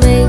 me.